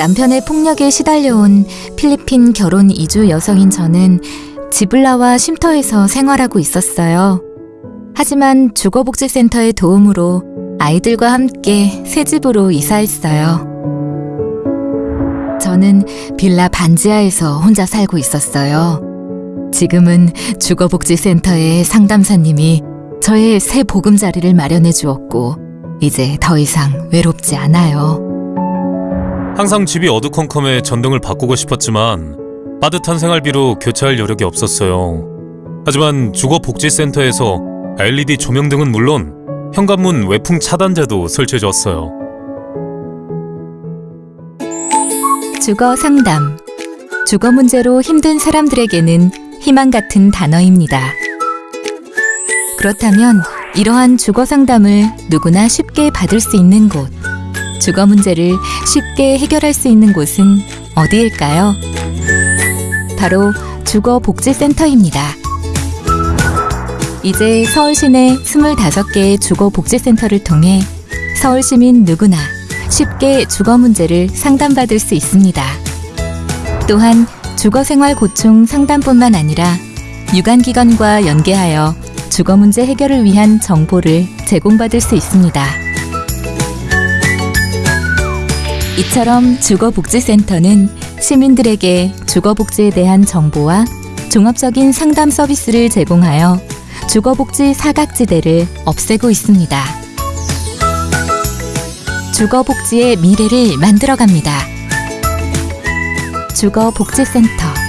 남편의 폭력에 시달려온 필리핀 결혼 이주 여성인 저는 지블라와 쉼터에서 생활하고 있었어요. 하지만 주거복지센터의 도움으로 아이들과 함께 새 집으로 이사했어요. 저는 빌라 반지하에서 혼자 살고 있었어요. 지금은 주거복지센터의 상담사님이 저의 새 보금자리를 마련해 주었고, 이제 더 이상 외롭지 않아요. 항상 집이 어두컴컴해 전등을 바꾸고 싶었지만 빠듯한 생활비로 교체할 여력이 없었어요. 하지만 주거복지센터에서 LED 조명 등은 물론 현관문 외풍 차단제도 설치해줬어요. 주거 상담. 주거 문제로 힘든 사람들에게는 희망 같은 단어입니다. 그렇다면 이러한 주거 상담을 누구나 쉽게 받을 수 있는 곳, 주거 문제를 쉽게 해결할 수 있는 곳은 어디일까요? 바로 주거복지센터입니다. 이제 서울 시내 25개의 주거복지센터를 통해 서울 시민 누구나 쉽게 주거 문제를 상담받을 수 있습니다. 또한 주거 생활 고충 상담뿐만 아니라 유관기관과 연계하여 주거 문제 해결을 위한 정보를 제공받을 수 있습니다. 이처럼 주거복지센터는 시민들에게 주거복지에 대한 정보와 종합적인 상담 서비스를 제공하여 주거복지 사각지대를 없애고 있습니다. 주거복지의 미래를 만들어갑니다. 주거복지센터